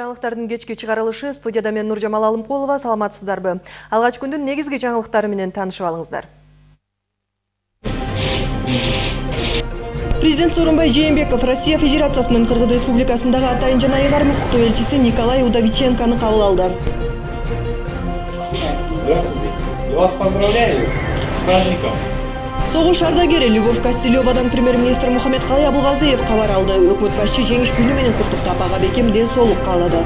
Жаңылыктардын кечки чыгарылышы студияда мен Нуржамал Алымкулова саламатсыздарбы. Алгач күндүн негизги жаңылыктары менен таанышып алыңыздар. Президент Сооронбай Жээнбеков Россия Федерациясынын Кыргыз Республикасындагы атайын жана ыйгарым укуктуу элчиси Николай Удовиченкону кабыл алды. Здравствуйте. Я вас поздравляю с праздником. Согуш ардагери Любовь Костелевадан премьер-министр Мухаммедкалый Абылгазиев кабар алды. Өкмөт башчы жеңиш күнү менен куттуктап ага бекем ден соолук каалады.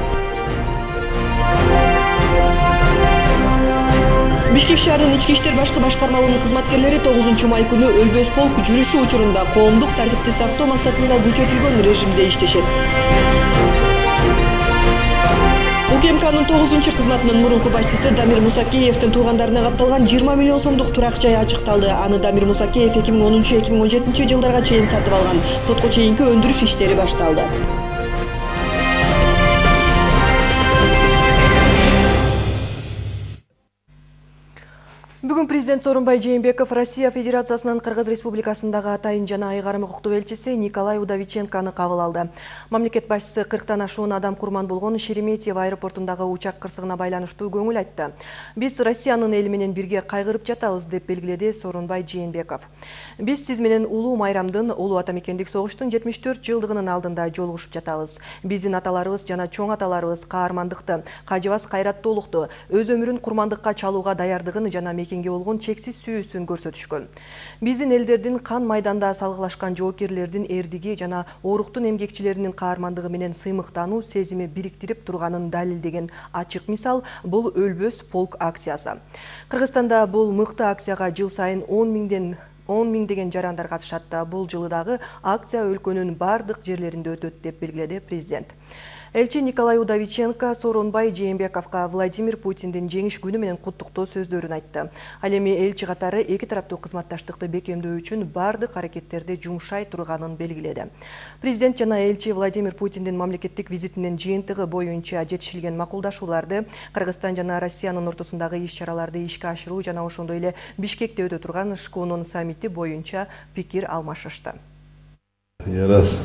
Бишкек шаарынын ички иштер башкы башкармалыгынын кызматкерлери 9 май күнү өлбөс полк жүрүшү учурунда коомдук тартипти сактоо максатында күчөтүлгөн режимде иштешет. Укмкнын тогузунчу кызматынын мурунку башчысы дамир мусакеевдин туугандарына катталган жыйырма миллион сомдук турак жай ачыкталды. Аны дамир мусакеев эки миң онунчу эки миң он жетинчи жылдарга чейин сатып алган. Сотко чейинки өндүрүш иштери башталды Бүгүн президент Сооронбай Жээнбеков Россия Федерациясынын Кыргыз Республикасындагы атайын жана айгарым укуктуу элчиси Николай Удовиченкону кабыл алды. Мамлекет башчысы 40тан ашуун адам курман болгон Шереметьево аэропортундагы учак кырсыгына байланыштуу көңүл айтты. Биз Россиянын эли менен бирге кайгырып жатабыз деп белгиледи Сооронбай Жээнбеков. Биз сиз менен улуу майрамдын, улуу ата мекендик согуштун 74 жылдыгынын алдында жолугушуп жатабыз. Биздин аталарыбыз жана чоң аталарыбыз каармандыкты, кажыбас кайраттуулукту, өз өмүрүн курмандыкка чалууга даярдыгын жана мекенге болгон чексиз сүйүүсүн көрсөтүшкөн. Биздин элдердин кан майданда салгылашкан жоокерлердин эрдиги жана оруктун эмгекчилеринин каармандыгы менен сыймыктануу сезими бириктирип турганын далилдеген ачык мисал бул өлбөс полк акциясы. Кыргызстанда бул мыкты акцияга жыл сайын 10 миңден 10 миңдеген жарандар катышат. Бул жылы дагы акция өлкөнүн бардык жерлеринде өтөт деп белгиледи президент. Элчи Николай Удовиченко Сооронбай Жээнбековго Владимир Путиндин жеңиш күнү менен куттуктоо сөздөрүн айтты. Ал эми элчи катары эки тараптуу кызматташтыкты бекемдөө үчүн бардык аракеттерди жумшай турганын белгиледи. Президент жана элчи Владимир Путиндин мамлекеттик визитинин жыйынтыгы боюнча жетишилген макулдашууларды, Кыргызстан жана Россиянын ортосундагы иш-чараларды ишке ашыруу жана ошондой эле Бишкекте өтө турган ШКОнун саммити боюнча пикир алмашышты. Я раз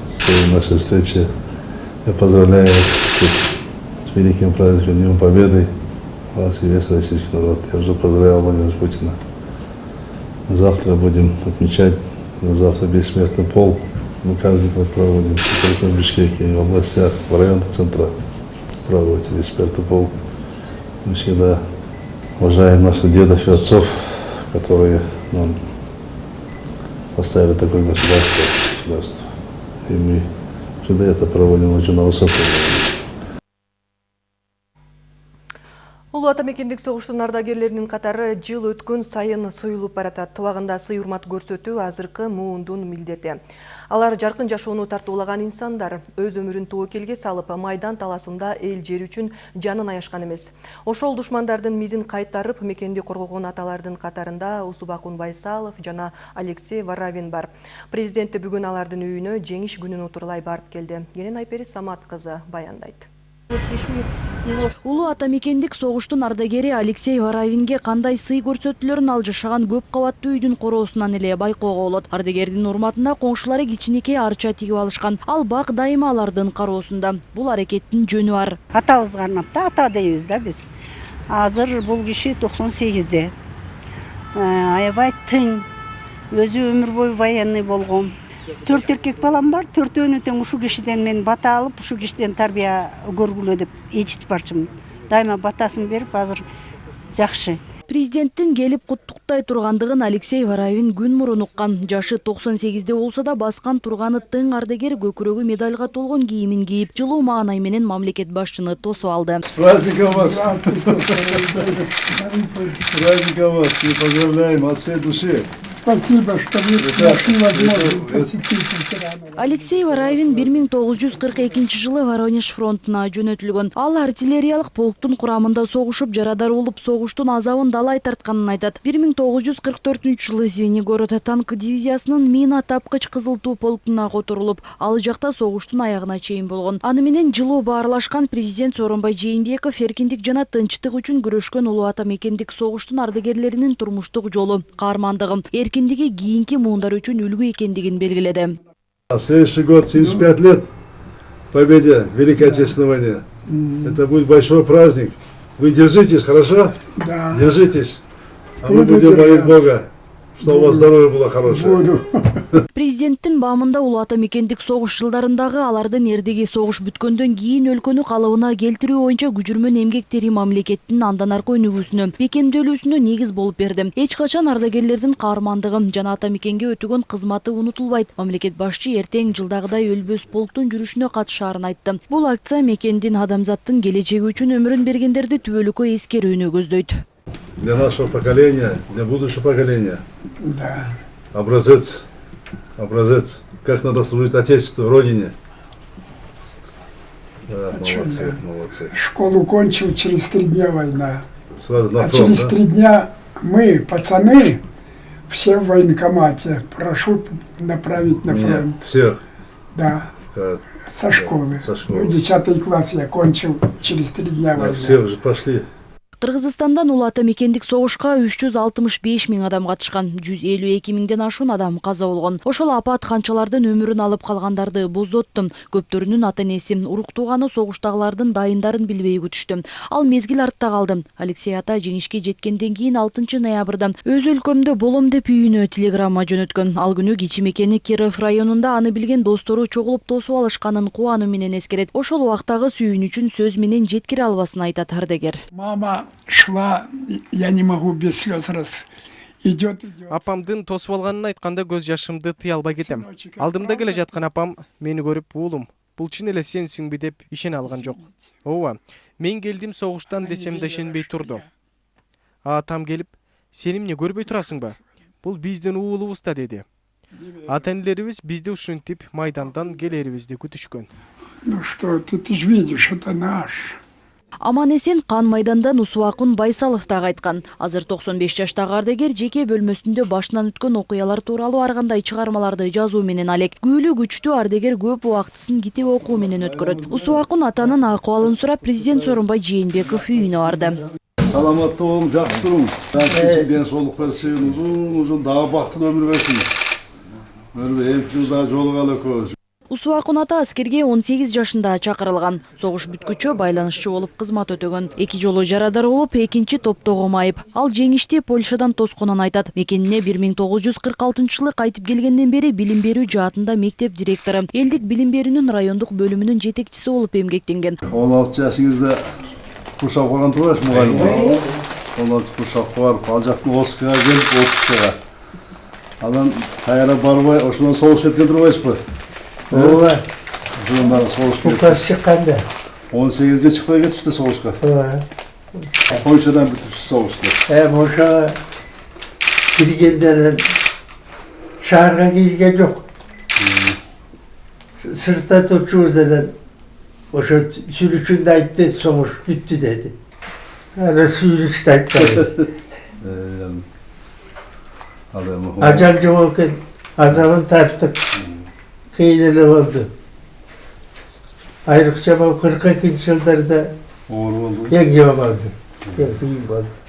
нашей встрече я поздравляю с великим праздником Днем Победы вас и весь российский народ. Я уже поздравлял Владимира Путина. Завтра будем отмечать, завтра бессмертный пол. Мы каждый год проводим, в Бишкеке, в областях, в районах центра проводится бессмертный пол. Мы всегда уважаем наших дедов и отцов, которые нам поставили такое государство. государство. И мы всегда это проводим очень на высоком уровне. Катары жыл өткөн сайын союлуп баратат. Туагында сый урмат көрсөтүү азыркы муундун. Алар жаркын жашоону тартуулаган инсандар өз өмүрүн тобокелге салып, майдан таласында эл жер үчүн жанын аяшкан эмес. Ошол душмандардын мизин кайтарып, мекенди коргогон аталардын катарында Усубакун Байсалов жана Алексей Варавин бар. Президенти бүгүн алардын үйүнө жеңиш күнүн утурлай барып келди. Кенен Айпери Самат кызы баяндайт. Улуу ата мекендик согуштун ардагери алексей варавинге кандай сый көрсөтүүлөрүн ал жашаган көп кабаттуу үйдүн короосунан эле байкоого болот ардагердин урматына коңшулары кичинекей арча тигип алышкан ал бак дайыма алардын кароосунда бул аракеттин жөнү бар атабызга арнап ата дейбиз да биз азыр бул киши токсон сегизде аябай тың. Өзү өмүр бою военный болгон төрт эркек балам бар төртөөнү тең ушул кишиден мен бата алып ушул кишиден тарбия көргүлө деп ичитип барчумун дайыма батасын берип азыр жакшы президенттин келип куттуктай тургандыгын алексей варавин күн мурун уккан жашы токсон сегизде болсо да баскан турганы тың ардагер көкүрөгү медальга толгон кийимин кийип жылуу маанай менен мамлекет башчыны тосуп алды С праздником вас! С праздником вас! Мы поздравляем от всей души! Спасибо, что вы нашли возможность посетить ветеранов. алексей варавин бир миң тогуз жүз кырк экинчи жылы воронеж фронтуна жөнөтүлгөн ал артиллериялык полктун курамында согушуп жарадар болуп согуштун азабын далай тартканын айтат бир миң тогуз жүз кырк төртүнчү жылы звенигород танк дивизиясынын мина тапкыч кызыл туу полкуна которулуп ал жакта согуштун аягына чейин болгон аны менен жылуу баарлашкан президент сооронбай жээнбеков эркиндик жана тынчтык үчүн күрөшкөн улуу ата мекендик согуштун ардагерлеринин турмуштук жолу каармандыгы эркиндиги кийинки муундар үчүн үлгү экендигин белгиледи следующий год 75 лет победе Великой Отечественной войне. Это будет большой праздник. Вы держитесь, хорошо? Да, Держитесь. А мы будем молить. Бога, чтобы у вас здоровье было хорошее. буду. президенттин баамында улуу ата мекендик согуш жылдарындагы алардын эрдеги согуш бүткөндөн кийин өлкөнү калыбына келтирүү боюнча күжүрмөн эмгектери мамлекеттин андан аркы өнүгүүсүнө бекемделүүсүнө негиз болуп берди эч качан ардагерлердин каармандыгы жана ата мекенге өтөгөн кызматы унутулбайт мамлекет башчы эртең жылдагыдай өлбөс полктун жүрүшүнө катышаарын айтты бул акция мекендин адамзаттын келечеги үчүн өмүрүн бергендерди түбөлүккө эскерүүнү көздөйт Для нашего поколения, для будущего поколения. Да. Образец. Образец. Как надо служить Отечеству, Родине. Да, А молодцы, молодцы. Школу кончил, через три дня война. Сразу на А фронт, через да? три дня мы, пацаны, все в военкомате. Прошу направить на Нет, фронт. всех. Да, Как? со школы. со школы. Ну, десятый класс я кончил, через три дня Да, война. все уже пошли. Кыргызстандан улуу ата мекендик согушка үч жүз алтымыш беш миң адам катышкан жүз элүү эки миңден ашуун адам каза болгон ошол апат канчалардын өмүрүн алып калгандарды боздотту көптөрүнүн ата энеси урук тууганы согуштагылардын дайындарын билбей күтүштү ал мезгил артта калды алексей ата жеңишке жеткенден кийин алтынчы ноябрда өз өлкөмдө болом деп үйүнө телеграмма жөнөткөн. Ал күнү кичи мекени киров районунда аны билген достору чогулуп тосуп алышканын кубануу менен эскерет. Ошол убактагы сүйүнүчүн сөз менен жеткире албасын айтат ардагер Мама шла, я не могу без слез раз. Идет, апамдын тосуп алганын айтканда көз жашымды тыя албай кетем. Алдымда келе жаткан апам мени көрүп уулум бул чын эле сенсиңби деп ишене алган жок ооба мен келдим согуштан десем да ишенбей турду атам келип сен эмне көрбөй турасыңбы бул биздин уулубуз да деди ата энелерибиз бизди ушинтип майдандан келерибизди күтүшкөн Ну что, ты, ты же видишь, это наш. Аман эсен кан майдандан усубакун байсалов дагы айткан азыр токсон беш жаштагы ардагер жеке бөлмөсүндө башынан өткөн окуялар тууралуу ар кандай чыгармаларды жазуу менен алек күбөлүү күчтүү ардагер көп убактысын китеп окуу менен өткөрөт усубакун атанын акыбалын сурап президент сооронбай жээнбеков үйүнө барды Саламатты болуң, жақсы тұрың. Сізге денсаулық берсін, ұзын ұзын дағы бақытты өмір берсін. Өмір екі жылда жолығалы көз. Усубакун ата аскерге он сегиз жашында чакырылган. Согуш бүткүчө байланышчы болуп кызмат өтөгөн. Эки жолу жарадар болуп экинчи топтогу майып ал жеңишти польшадан тосконун айтат. Мекенине бир миң тогуз жүз кырк алтынчы жылы кайтып келгенден бери билим берүү жаатында мектеп директору. Элдик билим берүүнүн райондук бөлүмүнүн жетекчиси болуп эмгектенген. 16 жасыңызда курсап қалған тұрасыз мұғалім? Болып. 16 курсап барып, ал жақтың Оскаға келіп, Оскаға. Анан қайра барбай, ошодан соғыс кеткен тұрбайсыз ба? Ооба, Ошодан бары соғыс кетті. указ чыкканда. 18-ге шықпай кетіпті соғысқа. Ооба. Польшадан бітіпсіз соғысты. Эми ошо киргендерин шаарга кирген жок. Сыртта турчубуз эле ошо сүрүшүндө айтты, согуш бүттү деди. Ана сүйүнүштү айтпайбыз. Ал эми Ажал жок эле болду. Айрыкча могу кырк экинчи жылдарда эң жаман болду. Эң кыйын болду.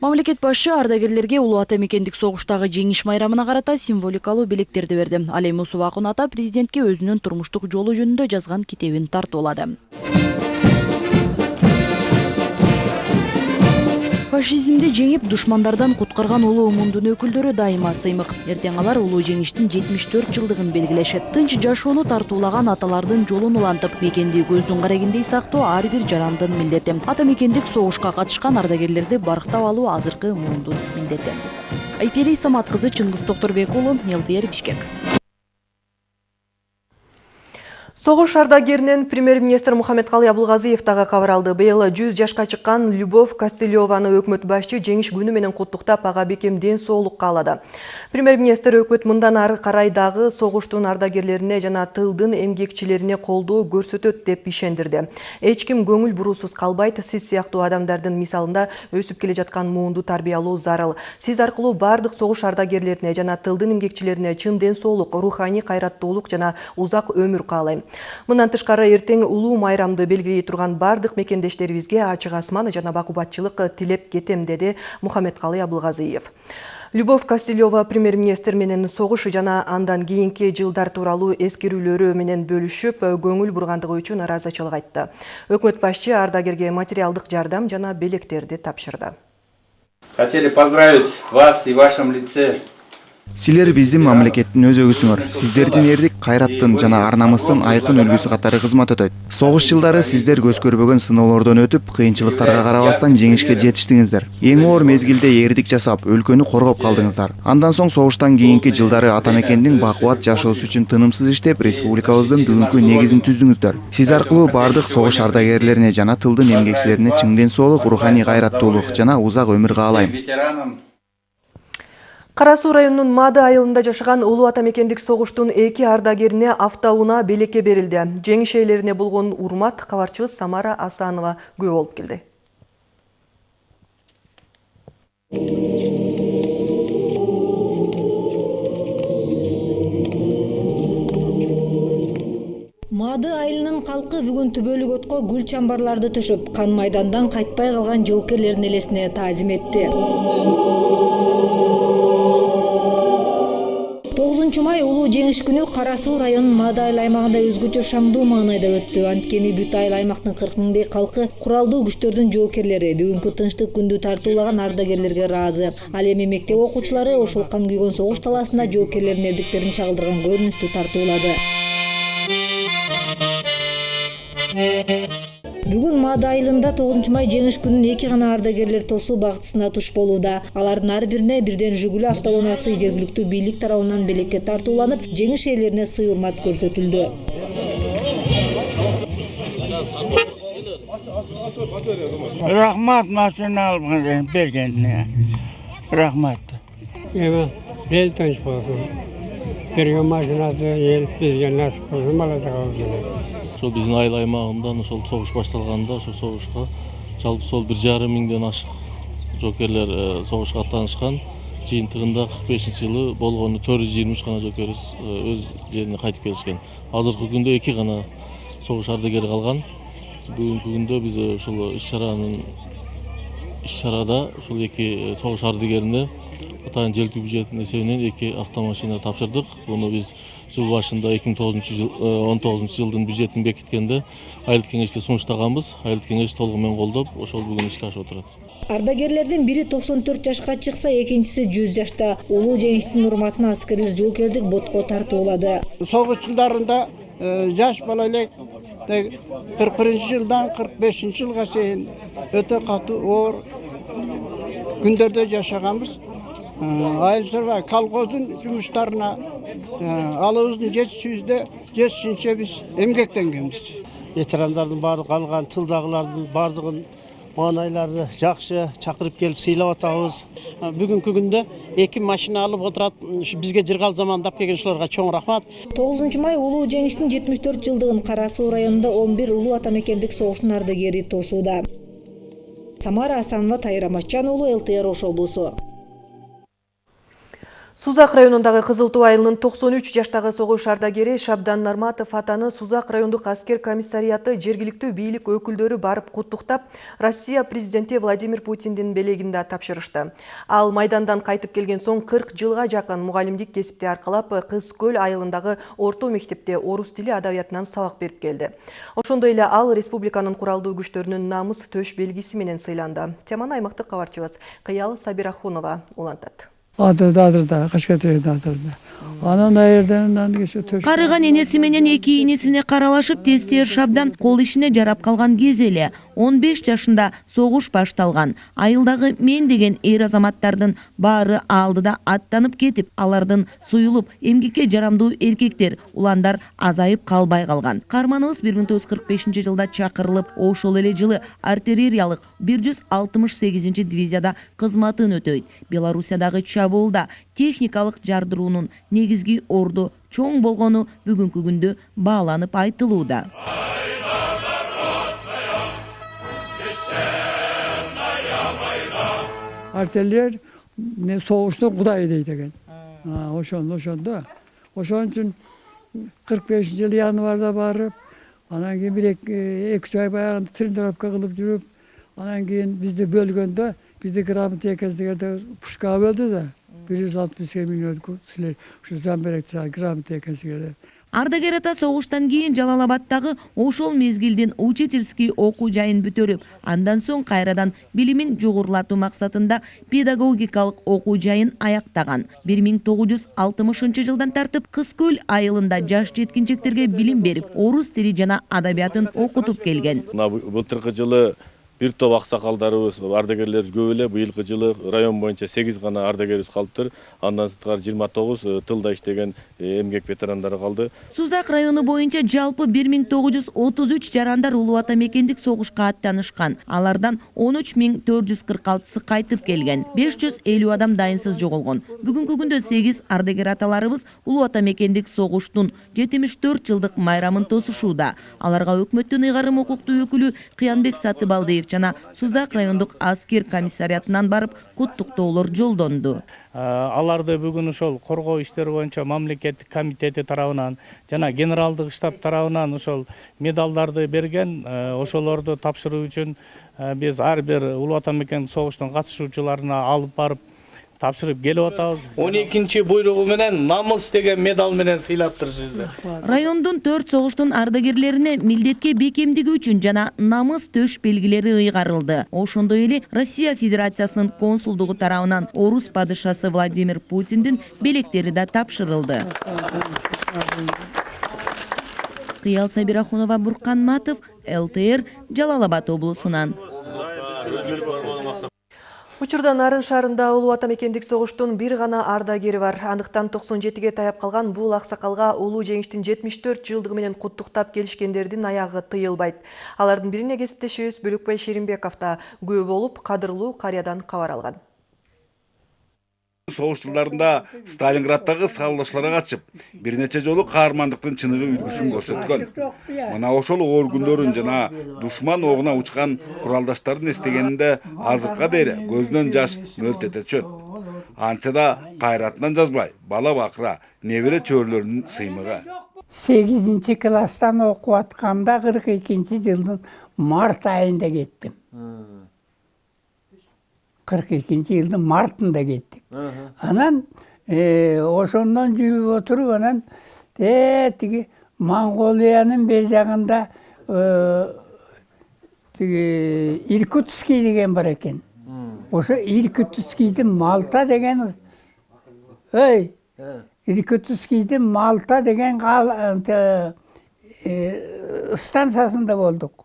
мамлекет башчы ардагерлерге улуу ата мекендик согуштагы жеңиш майрамына карата символикалуу белектерди берди ал эми усубакун ата президентке өзүнүн турмуштук жолу жөнүндө жазган китебин тартуулады фашизмди жеңип душмандардан куткарган улуу мундун өкүлдөрү дайыма сыймык. Эртең алар улуу жеңиштин жетимиш төрт жылдыгын белгилешет. Тынч жашоону тартуулаган аталардын жолун улантып мекенди көздүн карегиндей сактоо ар бир жарандын милдети. Ата мекендик согушка катышкан ардагерлерди барктап алуу азыркы муундун милдети. Айпери самат кызы чыңгыз токторбек уулу лтр бишкек Соғыш ардагеринен премьер-министр Мухаммедкалый Абылгазиев дагы кабар алды. Быйыл 100 жашка чыккан Любовь Костылеваны өкмөт башчы жеңиш күнү менен ага бекем ден соолук каалады. Премьер-министр өкмөт мындан ары карай дагы согуштун ардагерлерине жана тылдын эмгекчилерине колдоо көрсөтөт деп ишендирди. Эч ким көңүл буруусуз калбайт, сиз сыяктуу адамдардын мисалында өсүп келе жаткан муунду тарбиялоо зарыл. Сиз аркылуу бардык согуш ардагерлерине жана тылдын эмгекчилерине чын ден соолук, руханий кайраттуулук жана узак өмүр каалайм. Мындан тышкары эртең улуу майрамды белгилей турган бардык мекендештерибизге ачык асман жана бакубатчылык тилеп кетем, деди Мухаммедкалый Абылгазиев. Любовь Костылева премьер-министр менен согуш жана андан кийинки жылдар тууралуу эскерүүлөрү менен бөлүшүп, көңүл бургандыгы үчүн ыраазычылык айтты. Өкмөт башчы ардагерге материалдык жардам жана белектерди тапшырды. Хотели поздравить вас и в вашем лице силер биздин мамлекеттин өзөгүсүңөр сиздердин эрдик кайраттын жана ар намыстын айкын үлгүсү катары кызмат өтөт согуш жылдары сиздер көз көрбөгөн сыноолордон өтүп кыйынчылыктарга карабастан жеңишке жетиштиңиздер эң оор мезгилде эрдик жасап өлкөнү коргоп калдыңыздар андан соң согуштан кийинки жылдары ата мекендин бакубат жашоосу үчүн тынымсыз иштеп республикабыздын бүгүнкү негизин түздүңүздөр сиз аркылуу баардык согуш ардагерлерине жана тылдын эмгекчилерине чың ден соолук руханий кайраттуулук жана узак өмүр каалайм Суу районунун Мады айылында жашаган улуу ата мекендик согуштун эки ардагерине автоунаа белекке берилди. Ээлерине болгон урмат кабарчыбыз Самара Асанова күбө болуп келди. Мады айылынын калкы бүгүн түбөлүк отко гүл чамбарларды төшөп, кан майдандан кайтпай калган жоокерлердин элесине таазим этти. 9 май улуу жеңиш күнү Кара Суу районунун Мады айыл аймагында өзгөчө шаңдуу маанайда өттү. Анткени бүт айыл аймактын 40 миңдей калкы куралдуу күчтөрдүн жоокерлери бүгүнкү тынчтык күндү тартуулаган ардагерлерге ыраазы. Ал эми мектеп окуучулары ошол кан күйгөн согуш талаасында жоокерлердин эрдиктерин чагылдырган көрүнүштү тартуулады. Бүгүн Мады айылында 9 май жеңиш күнүн эки гана ардагерлер тосуу бактысына туш болууда. Алардын ар бирине бирден Жигули автоунаасы жергиликтүү бийлик тарабынан белекке тартууланып, жеңиш ээлерине сый урмат көрсөтүлдү. рахмат машина алып бергенине рахмат эл тынч болсун. Берген машинасы ел бизге насип кылсын, бала чагабызга. ошол биздин айыл аймагында ошол согуш башталганда ошол согушка жалпы сол бир жарым миңден ашык жоокерлер э, согушка аттанышкан жыйынтыгында кырк бешинчи жылы болгону төрт жүз жыйырма үч гана жоокерибиз э, өз жерине кайтып келишкен азыркы күндө эки гана согуш ардагери калган бүгүнкү күндө биз э, ушул иш чаранын иш чарада ушул эки согуш ардагерине атайын желтүү бюджеттин эсебинен эки автомашина тапшырдык буну биз жыл башында эки миң тогузунчу жыл он тогузунчу жылдын бюджетин бекиткенде айылдык кеңешке сунуштаганбыз айылдык кеңеш толугу менен колдоп ошол бүгүн ишке ашып отурат Ардагерлердин бири 94 жашка чыкса, экинчиси 100 жашта. Улуу жеңиштин урматына аскерлер жоокердик ботко тартуулады. согуш жылдарында жаш бала элек кырк биринчи жылдан кырк бешинчи жылга чейин өтө катуу оор күндөрдө жашаганбыз айыл чарба колхоздун жумуштарына алыбыздын жетишүүбүздө жетишинче биз эмгектенгенбиз ветерандардын баары калган тылдагылардын баардыгын маанайлары жакшы чакырып келип сыйлап атабыз бүгүнкү күндө эки машина алып отурат бизге жыргал замандап келген ушуларга чоң рахмат 9 май улуу жеңиштин 74 жылдыгын Кара Суу районунда 11 улуу ата мекендик согуштун ардагери тосууда. Самара Асанова, Тайыр Аматжан уулу, ЛТР Ош облусу. Сузак районундагы Кызыл Туу айылынын 93 жаштагы согуш ардагери Шабдан Нарматов атаны Сузак райондук аскер комиссарияты жергиликтүү бийлик өкүлдөрү барып куттуктап, Россия президенти Владимир Путиндин белегинде тапшырышты. Ал майдандан кайтып келген соң 40 жылга жакын мугалимдик кесипти аркалап, Кыз Көл айылындагы орто мектепте орус тили адабиятынан сабак берип келди. Ошондой эле ал республиканын куралдуу күчтөрүнүн намыс төш белгиси менен сыйланды. Теманы аймактык кабарчыбыз Кыял Сабирахунова улантат. Адырда, кашкатерде адырда. Анан кеше төш. Карыган менен эки энесине каралашып тестер шабдан кол ишине жарап калган кез эле 15 жашында согуш башталган. Айылдагы мен деген эр азаматтардын баары алдыда аттанып кетип, алардын суюлуп эмгекке жарамдуу эркектер, уландар азайып калбай калган. Карманыбыз 1945 жылда чакырылып, ошол эле жылы артиллериялык 168 дивизияда кызматын өтөйт. Белоруссиядагы чабуулда техникалык жардыруунун негизги орду чоң болгону бүгүнкү күндө бааланып айтылууда. Артиллер не согуштун кудайы дейт экен. Ошондо ошондо. Ошон үчүн 45 жыл январда барып, анан кийин бир эки үч ай баягы тренировка кылып жүрүп, анан кийин бизди бөлгөндө, бизди грамота экенсиңерде пушкага бөлдү да. бир жүз алтымыш эки миллион силер ардагер ата согуштан кийин жалал абаддагы ошол мезгилдин учительский окуу жайын бүтүрүп андан соң кайрадан билимин жогорулатуу максатында педагогикалык окуу жайын аяктаган. Бир миң тогуз жүз алтымышынчы жылдан тартып кыз көл айылында жаш жеткинчектерге билим берип орус тили жана адабиятын окутуп келген. Мына былтыркы жылы бир топ аксакалдарыбыз ардагерлерибиз көп эле быйылкы жылы район боюнча сегиз гана ардагерибиз калыптыр. Андан сырткары жыйырма тогуз тылда иштеген эмгек ветерандары калды. Сузак району боюнча жалпы бир миң тогуз жүз отуз үч жарандар улуу ата мекендик согушка аттанышкан. Алардан он үч миң төрт жүз кырк алтысы кайтып келген. беш жүз элүү адам дайынсыз жоголгон. Бүгүнкү күндө сегиз ардагер аталарыбыз улуу ата мекендик согуштун жетимиш төрт жылдык майрамын тосушууда. Аларга өкмөттүн ыйгарым укуктуу өкүлү кыянбек сатыбалдиев жана сузак райондук аскер комиссариатынан барып куттуктоолор жолдонду аларды бүгүн ошол коргоо иштери боюнча мамлекеттик комитети тарабынан жана генералдык штаб тарабынан ошол медалдарды берген ошолорду тапшыруу үчүн биз ар бир улуу ата мекендик согуштун катышуучуларына алып барып тапшырып келип атабыз он экинчи буйругу менен намыс деген медал менен сыйлаптыр сизди райондун төрт согуштун ардагерлерине милдетке бекемдиги үчүн жана намыс төш белгилери ыйгарылды ошондой эле россия федерациясынын консулдугу тарабынан орус падышасы владимир путиндин белектери да тапшырылды кыял сабирахунова буркан матов лтр жалал абад облусунан Учурда Нарын шаарында улуу ата мекендик согуштун бир гана ардагери бар. Андыктан 97-ге таяп калган бул аксакалга улуу жеңиштин 74 жылдыгы менен куттуктап келишкендердин аягы тыйылбайт. Алардын бирине кесиптешибиз Бөлөкбай Шеримбеков да күбө болуп, кадырлуу карыядан кабар алган. Согуш жылдарында сталинграддагы саллоочуларга катышып бир нече жолу каармандыктын чыныгы үлгүсүн көрсөткөн мына ошол оор күндөрүн жана душман огуна учкан куралдаштарын эстегенинде азыркыга дейин көзүнөн жаш мөлт эте түшөт антса да кайратынан жазбай бала бакыра небере чөбүрөлөрүнүн сыймыгы сегизинчи класстан окуп атканда кырк экинчи жылдын март айында кеттим кырк экинчи жылдын мартында кеттик анан ошондон жүрүп отуруп анан тиги монголиянын бер жагында тиги иркутский деген бар экен ошо иркутскийдин малта деген ой иркутскийдин малта деген станциясында болдук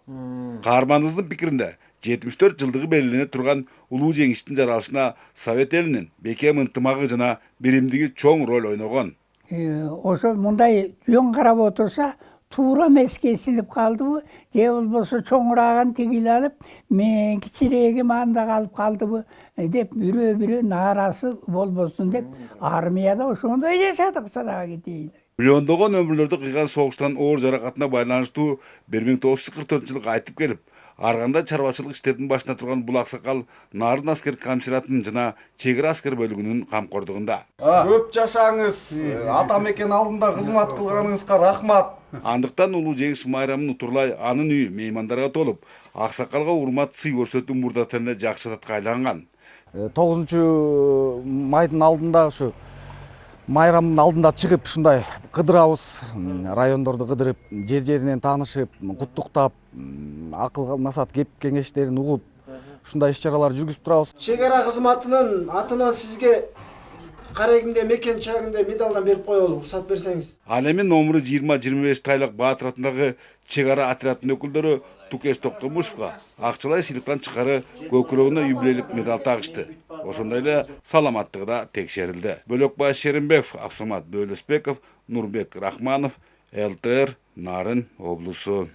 каарманыбыздын пикиринде жетимиш төрт жылдыгы белгилене турган улуу жеңиштин жаралышына совет элинин бекем ынтымагы жана биримдиги чоң роль ойногон ошо мындай жөн карап отурса туура эмес кесилип калдыбы же болбосо чоңурааган тигил алып мен кичирээгим анда калып калдыбы деп бирөө бирөө нааразы болбосун деп армияда ошондой жашадык садага кетейин миллиондогон өмүрлөрдү кыйган согуштан оор жаракатына байланыштуу бир миң тогуз жүз кырк төртүнчү жылы кайтып келип арганда чарбачылык иштердин башында турган бул аксакал нарын аскер комиссариатынын жана чек ара аскер бөлүгүнүн камкордугунда. Көп жашаңыз. Ата мекен алдында кызмат кылганыңызга рахмат. Андыктан улуу жеңиш майрамын утурлай анын үйү меймандарга толуп аксакалга урмат сый көрсөтүү мурдатан эле жакшы адатка айланган. Тогузунчу майдын алдында ушу майрамдын алдында чыгып ушундай кыдырабыз райондорду кыдырып жер жеринен таанышып куттуктап акыл насаат кеп кеңештерин угуп ушундай иш чараларды жүргүзүп турабыз. Чек ара кызматынын атынан сизге карегимде мекен чагында медалдан берип коелу уруксат берсеңиз. Ал эми номуру жыйырма жыйырма беш тайлык баатыр атындагы чек ара отрядынын өкүлдөрү тукеш токтомушевго акчалай сыйлыктан тышкары көкүрөгүнө юбилейлик медаль тагышты. Ошондой эле саламаттыгы да текшерилди. Бөлөкбай шеримбеков абсамат дөөлөсбеков нурбек рахманов лтр нарын облусу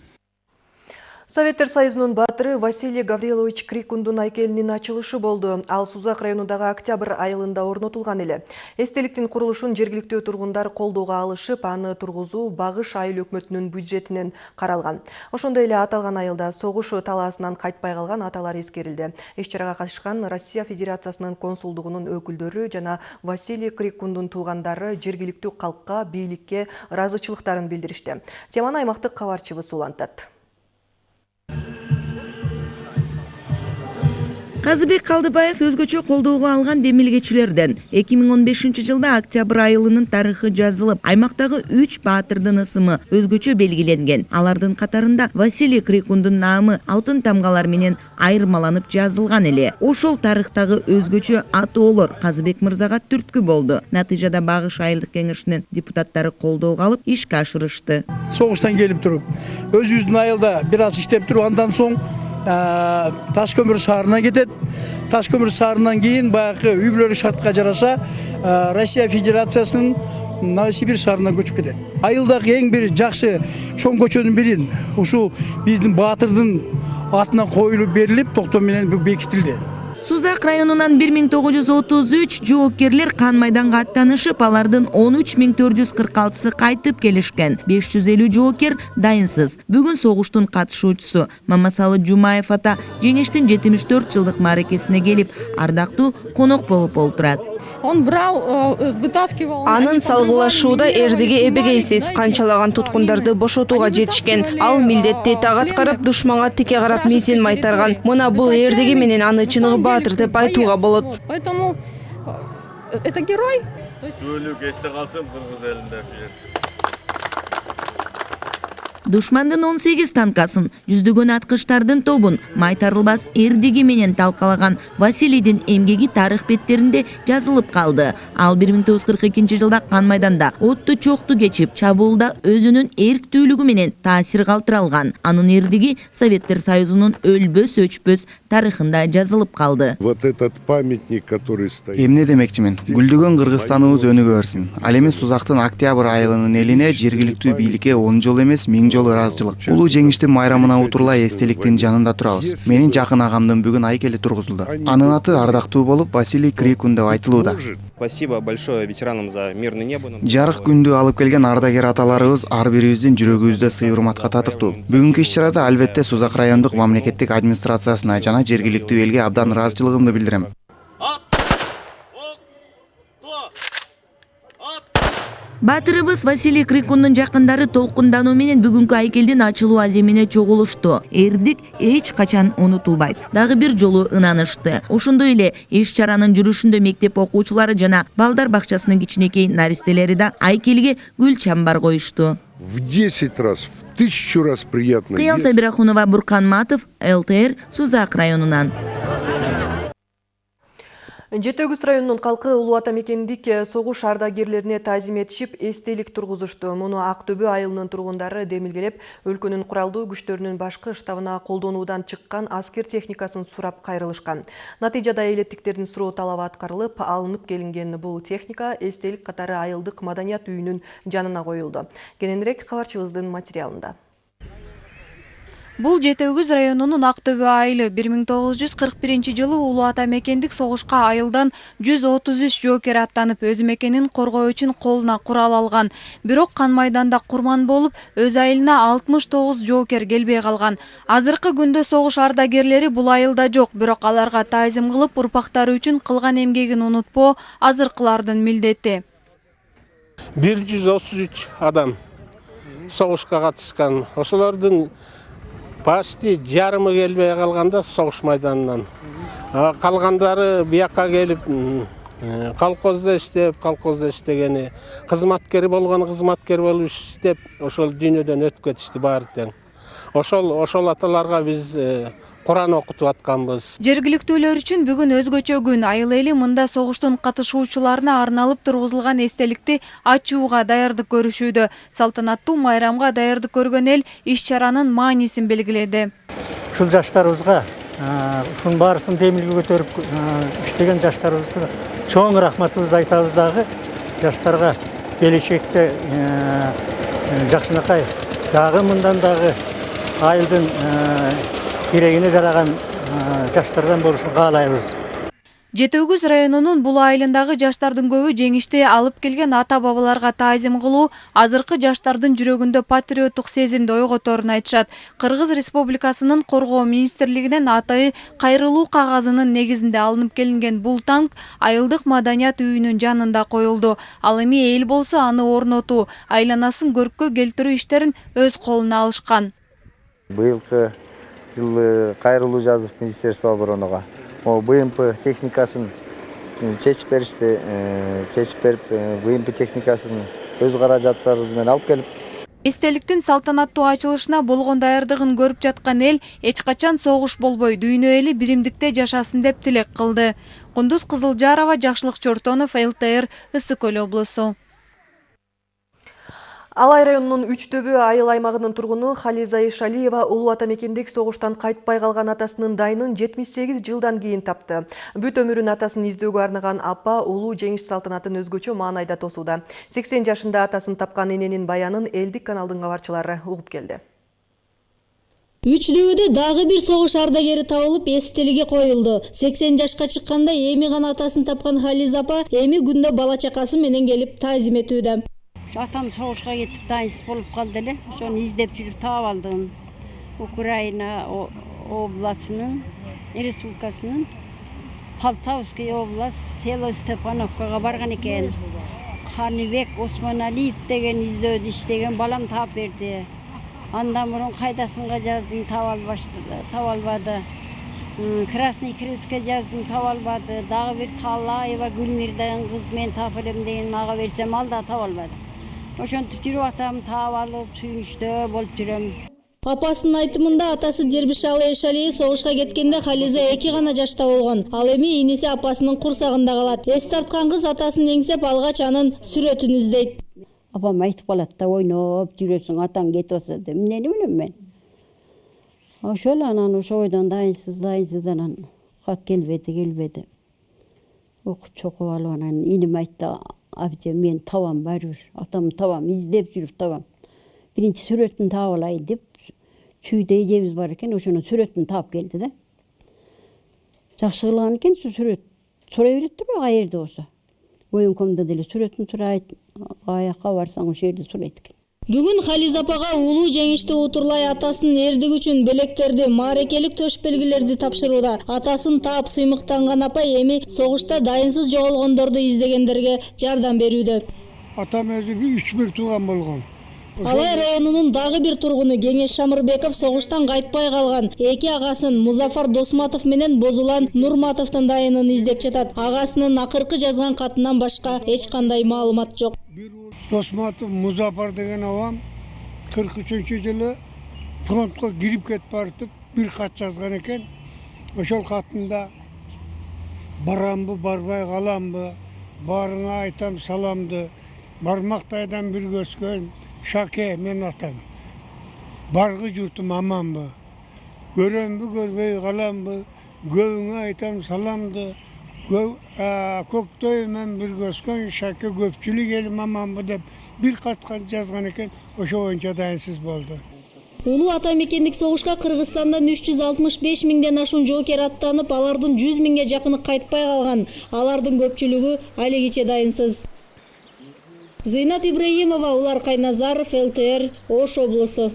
Советтер Союзунун баатыры Василий Гаврилович Крикундун айкелинин ачылышы болду. Ал Сузак районундагы октябрь айылында орнотулган эле. Эстеликтин курулушун жергиликтүү тургундар колдоого алышып, аны тургузуу Багыш айыл өкмөтүнүн бюджетинен каралган. Ошондой эле аталган айылда согуш талаасынан кайтпай калган аталар эскерилди. Иш чарага катышкан Россия Федерациясынын консулдугунун өкүлдөрү жана Василий Крикундун туугандары жергиликтүү калкка, бийликке ыраазычылыктарын билдиришти. Теманы аймактык кабарчыбыз улантат. Thank you. Казыбек калдыбаев өзгөчө колдоого алган демилгечилерден. эки миң он бешинчи жылда октябрь айылынын тарыхы жазылып аймактагы үч баатырдын ысымы өзгөчө белгиленген. Алардын катарында василий крикундун наамы алтын тамгалар менен айырмаланып жазылган эле. Ошол тарыхтагы өзгөчө атоолор казыбек мырзага түрткү болду. Натыйжада багыш айылдык кеңешинин депутаттары колдоого алып ишке ашырышты. Согуштан келип туруп өзүбүздүн айылда бир аз иштеп андан соң таш көмүр шаарына кетет таш көмүр шаарынан кийин баягы үй бүлөлүк шартка жараша россия федерациясынын новосибирск шаарына көчүп кетет айылдагы эң бир жакшы чоң көчөнүн бири ушул биздин баатырдын атына коюлуп берилип токтом менен бекитилди сузак районунан бир миң тогуз жүз отуз үч жоокерлер кан майданга аттанышып алардын он үч миң төрт кайтып келишкен беш жүз элүү жоокер дайынсыз. Бүгүн согуштун катышуучусу мамасалы жумаев ата жеңиштин жетимиш төрт жылдык мааракесине келип ардактуу конок болуп олтурат он брал вытаскивал. Анын салгылашууда эрдиги эбегейсиз канчалаган туткундарды бошотууга жетишкен. ал милдетти так аткарып душманга тике карап мизин майтарган мына бул эрдиги менен аны чыныгы баатыр деп айтууга болот. поэтому это герой. Күбөлүк эсте калсын кыргыз элинде ушул жер душмандын он сегиз танкасын жүздөгөн аткычтардын тобун майтарылбас эрдиги менен талкалаган василийдин эмгеги тарых беттеринде жазылып калды. Ал бир миң тогуз жүз кырк экинчи жылда кан майданда отту чокту кечип чабуулда өзүнүн эрктүүлүгү менен таасир калтыра алган анын эрдиги советтер союзунун өлбөс өчпөс тарыхында жазылып калды вот этот памятник который стоит эмне демекчимин гүлдөгөн кыргызстаныбыз өнүгө берсин ал эми сузактын октябрь айылынын элине жергиликтүү бийликке он жолу эмес миң жолу ыраазычылык улуу жеңиштин майрамына утурлай эстеликтин жанында турабыз менин жакын агамдын бүгүн айкели тургузулду анын аты ардактуу болуп василий крикун деп айтылууда спасибо большое ветеранам за мирное небо. Жарык күндү алып келген ардагер аталарыбыз ар бирибиздин жүрөгүбүздө сый урматка татыктуу бүгүнкү иш чарада албетте сузак райондук мамлекеттик администрациясына жана жергиликтүү элге абдан ыраазычылыгымды билдирем баатырыбыз василий крикундун жакындары толкундануу менен бүгүнкү айкелдин ачылуу аземине чогулушту эрдик эч качан унутулбайт дагы бир жолу ынанышты. Ошондой эле иш чаранын жүрүшүндө мектеп окуучулары жана балдар бакчасынын кичинекей наристелери да айкелге гүл чамбар коюшту. В десять раз в тысячу раз приятно кыял сабирахунова буркан матов лтр сузак районунан. Жети өгүз районунун калкы улуу ата мекендик согуш ардагерлерине таазим этишип эстелик тургузушту. Муну ак төбө айылынын тургундары демилгелеп өлкөнүн куралдуу күчтөрүнүн башкы штабына колдонуудан чыккан аскер техникасын сурап кайрылышкан. Натыйжада элеттиктердин суроо талабы аткарылып алынып келинген бул техника эстелик катары айылдык маданият үйүнүн жанына коюлду. Кененирээк кабарчыбыздын материалында Бул жети өгүз районунун ак төбө айылы бир миң тогуз жүз кырк биринчи жылы улуу ата мекендик согушка айылдан жүз отуз үч жоокер аттанып өз мекенин коргоо үчүн колуна курал алган. Бирок кан майданда курман болуп өз айылына алтымыш тогуз жоокер келбей калган. Азыркы күндө согуш ардагерлери бул айылда жок бирок аларга таазим кылып урпактары үчүн кылган эмгегин унутпоо азыркылардын милдети. Бир жүз отуз үч адам согушка катышкан. Ошолордун почти жарымы келбей калганда согуш майданынан. Калгандары бияка келип колхоздо иштеп колхоздо иштегени кызматкер болгону кызматкер болуп иштеп ошол дүйнөдөн өтүп кетишти баары тең. Ошол ошол аталарга биз куран окутуп атканбыз. Жергиликтүүлөр үчүн бүгүн өзгөчө күн. Айыл эли мында согуштун катышуучуларына арналып тургузулган эстеликти ачууга даярдык көрүшүүдө. Салтанаттуу майрамга даярдык көргөн эл иш чаранын маанисин белгиледи. Ушул жаштарыбызга ушунун баарысын демилге көтөрүп иштеген жаштарыбызга чоң рахматыбызды айтабыз дагы. Жаштарга келечекте жакшынакай дагы мындан дагы айылдын керегине жараган жаштардан болушун каалайбыз. Жети өгүз районунун бул айылындагы жаштардын көбү жеңишти алып келген ата бабаларга таазим кылуу азыркы жаштардын жүрөгүндө патриоттук сезимди ойготорун айтышат. Кыргыз республикасынын коргоо министрлигинен атайы кайрылуу кагазынын негизинде алынып келинген бул танк айылдык маданият үйүнүн жанында коюлду. Ал эми эл болсо аны орнотуу айланасын көрккө келтирүү иштерин өз колуна алышкан. Быйылкы жылы кайрылуу жазып министерство обороного могу бмп техникасын чечип беришти чечип берип бмп техникасын өз каражаттарыбыз менен алып келип. Эстеликтин салтанаттуу ачылышына болгон даярдыгын көрүп жаткан эл эч качан согуш болбой дүйнө эли биримдикте жашасын деп тилек кылды. Кундуз кызылжарова жакшылык чортонов лтр ысык көл облусу Алай районунун үч төбө айыл аймагынын тургуну Хализа Ишалиева улуу ата мекендик согуштан кайтпай калган атасынын дайынын 78 жылдан кийин тапты. Бүт өмүрүн атасын издөөгө арнаган апа улуу жеңиш салтанатын өзгөчө маанайда тосууда. 80 жашында атасын тапкан эненин баянын элдик каналдын кабарчылары угуп келди. Үч дөбөдө дагы бир согуш ардагери табылып эстелиге коюлду. 80 жашка чыкканда эми гана атасын тапкан Хализа апа эми күндө бала чакасы менен келип таазим этүүдө. Атам согушка кетип дайынсыз болуп калды эле ошону издеп жүрүп таап алдым украина областынын республикасынын полтавский область село степановкага барган экен каныбек осмоналиев деген издөөдү иштеген балам таап берди андан мурун кайдасынга жаздым таба албады красный крестке жаздым таба албады дагы бир талаева гүлмир деген кыз мен таап деген ага берсем ал да таба албады ошентип жүрүп атам таап алып сүйүнүчтө болуп жүрөм. Апасынын айтымында атасы дербишалы эшалиев согушка кеткенде хализа эки гана жашта болгон ал эми иниси апасынын курсагында калат. Эс тарткан кыз атасын эңсеп алгач анын сүрөтүн издейт. Апам айтып калат да ойноп жүрөсүң атаң кетип атса деп. Эмнени билем мен? Ошол анан ошол бойдон дайынсыз дайынсыз анан кат келбеди келбеди. Окуп чокуп алып анан иним айтты абже мен табам баары бир атамды табам издеп жүрүп табам биринчи сүрөтүн таап алайын деп чүйдө эжебиз бар экен ошонун сүрөтүн таап келди да жакшы кылган экен ушу сүрөт сурай берет да каерде болсо оюнкомдо деле сүрөтүн сурайт каяка барсаң ошол жерде сурайт экен бүгүн хализа апага улуу жеңишти утурлай атасынын эрдиги үчүн белектерди маарекелик төш белгилерди атасын таап сыймыктанган апа эми согушта дайынсыз жоголгондорду издегендерге жардам берүүдө атам өзү үч бир тууган болгон алай районунун дагы бир тургуну кеңеш шамырбеков согуштан кайтпай калган эки агасын музафар досматов менен бозулан нурматовдун дайынын издеп жатат агасынын акыркы жазган катынан башка эч кандай маалымат жок досматов музафар деген абам кырк үчүнчү жылы фронтко кирип кетип баратып бир кат жазган экен ошол катында барамбы барбай каламбы баарыңа айтам саламды бармактайдан бирге өскөн шаке менин атам баргы журтум аманбы көрөмбү көрбөй каламбы көбүңө айтам саламды көктөй менен бирге өскөн шаке көпчүлүк элим аманбы деп бир катка жазган экен ошо боюнча дайынсыз болду улуу ата үч жүз алтымыш беш миңден ашуун жоокер аттанып алардын жүз миңге жакыны кайтпай калган алардын көпчүлүгү алигиче дайынсыз зыйнат ибраимова улар кайназаров лтр ош облусу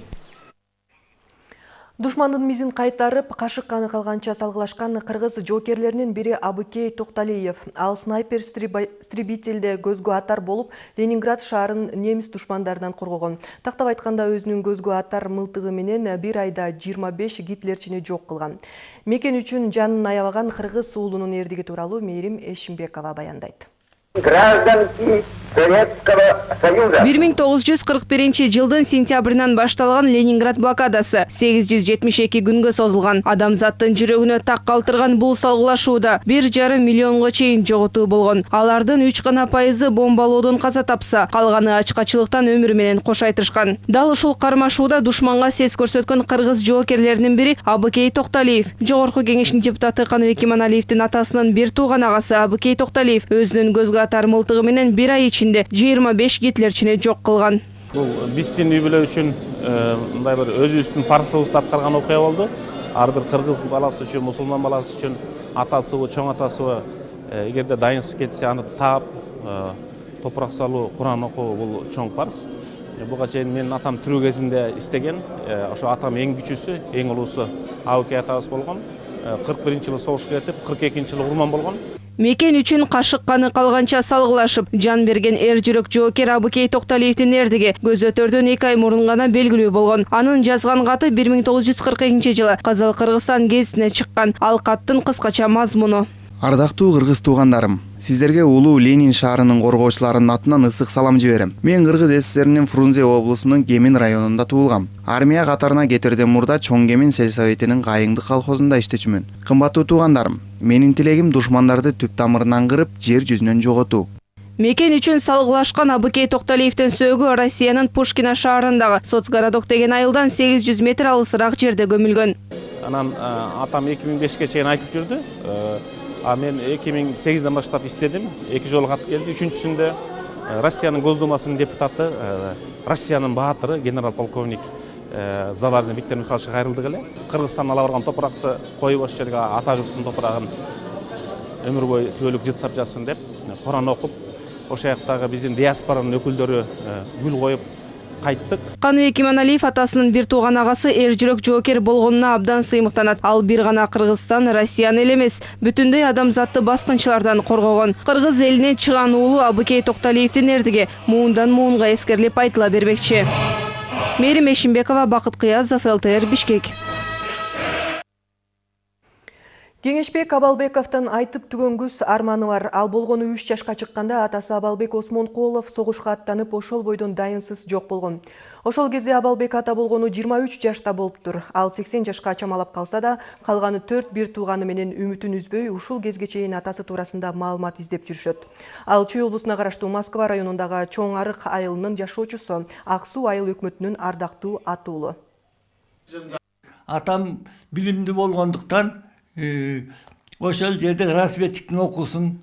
Душмандын мизин кайтарып, кашык каны калганча салгылашкан кыргыз жоокерлеринин бири Абыкей Токталиев. Ал снайпер стрибителде көзгө атар болуп, Ленинград шаарын немис душмандарынан коргогон. Тактап айтканда өзүнүн көзгө атар мылтыгы менен бир айда 25 гитлерчини жок кылган. Мекен үчүн жанын аябаган кыргыз уулунун эрдиги тууралуу Мээрим Эшимбекова баяндайт. Гражданки Советского Союза. 1941 жылдын сентябрынан башталган Ленинград блокадасы 872 күнгө созулган. Адамзаттын жүрөгүнө так калтырган бул салгылашууда 1,5 миллионго чейин жоготуу болгон. Алардын 3 гана пайызы бомбалоодон каза тапса, өмүрү менен кош айтышкан. Дал ушул кармашууда душманга сес көрсөткөн кыргыз жоокерлеринин бири Абыкей Токталиев. Жогорку кеңештин депутаты Каныбек Иманалиевдин атасынын бир тууган агасы Абыкей Токталиев өзүнүн көзгө атар мылтыгы менен бир ай ичинде 25 гитлерчини жок кылган. Бул биздин үй бүлө үчүн мындай бир өзүбүздүн парсыбызды аткарган окуя болду. Ар бир кыргыз баласы үчүн мусулман баласы үчүн атасыбы чоң атасыбы эгерде дайынсыз кетсе аны таап топурак салуу куран окуу бул чоң парз буга чейин менин атам тирүү кезинде истеген ошо атам эң кичүүсү эң улуусу абыкей атабыз болгон. Кырк биринчи жылы согушка кетип кырк экинчи жылы курман болгон. Мекен үчүн кашык каны калганча салгылашып жан берген эр жүрөк жоокер абыкей токталиевдин эрдиги көзөтөрдөн эки ай мурун гана белгилүү болгон. Анын жазган каты бир миң тогуз жүз кырк экинчи жылы казал кыргызстан гезитине чыккан. Ал каттын кыскача мазмуну ардактуу кыргыз туугандарым сиздерге улуу ленин шаарынын коргоочуларынын атынан ысык салам жиберем. Мен кыргыз ссринин фрунзе облусунун кемин районунда туулгам. Армия катарына кетерден мурда чоң кемин сельсоветинин кайыңдык колхозунда иштечүмүн. Кымбаттуу туугандарым менин тилегим душмандарды түп тамырынан кырып жер жүзүнөн жоготуу мекен үчүн салгылашкан абыкей токталиевдин сөөгү россиянын пушкино шаарындагы соцгородок деген айылдан сегиз жүз метр алысыраак жерде көмүлгөн. Анан атам эки миң бешке чейин айтып жүрдү а мен эки миң сегизден баштап иштедим эки жолу кат келди үчүнчүсүндө россиянын госдумасынын депутаты россиянын баатыры генерал полковник заварзин виктор михайловичке кайрылдык эле кыргызстан ала барган топуракты коюп ошол жерге ата журттун топурагын өмүр бою түбөлүк жыттап жатсын деп куран окуп ошол жактагы биздин диаспоранын өкүлдөрү гүл коюп кайттык. Каныбек иманалиев атасынын бир тууган агасы эр жүрөк жоокер болгонуна абдан сыймыктанат. Ал бир гана кыргызстан россияны эле эмес бүтүндөй адамзатты баскынчылардан коргогон. Кыргыз элинен чыган уулу абыкей токталиевдин эрдиги муундан муунга эскерилип айтыла бермекчи мээрим эшимбекова бакыт кыязов лтр бишкек Кеңешбек Абалбековтун айтып түгөнгүс арманы бар. Ал болгону 3 жашка чыкканда атасы Абалбек Осмонкулов согушка аттанып ошол бойдон дайынсыз жок болгон. Ошол кезде Абалбек ата болгону 23 жашта болуптур. Ал 80 жашка чамалап калса да, калганы 4 бир тууганы менен үмүтүн үзбөй, ушул кезге чейин атасы туурасында маалымат издеп жүрүшөт. Ал Чүй облусуна караштуу Москва районундагы Чоң Арык айылынын жашоочусу, Ак суу айыл өкмөтүнүн ардактуу атуулу. Атам билимдүү болгондуктан ошол жерде разведчиктин окуусун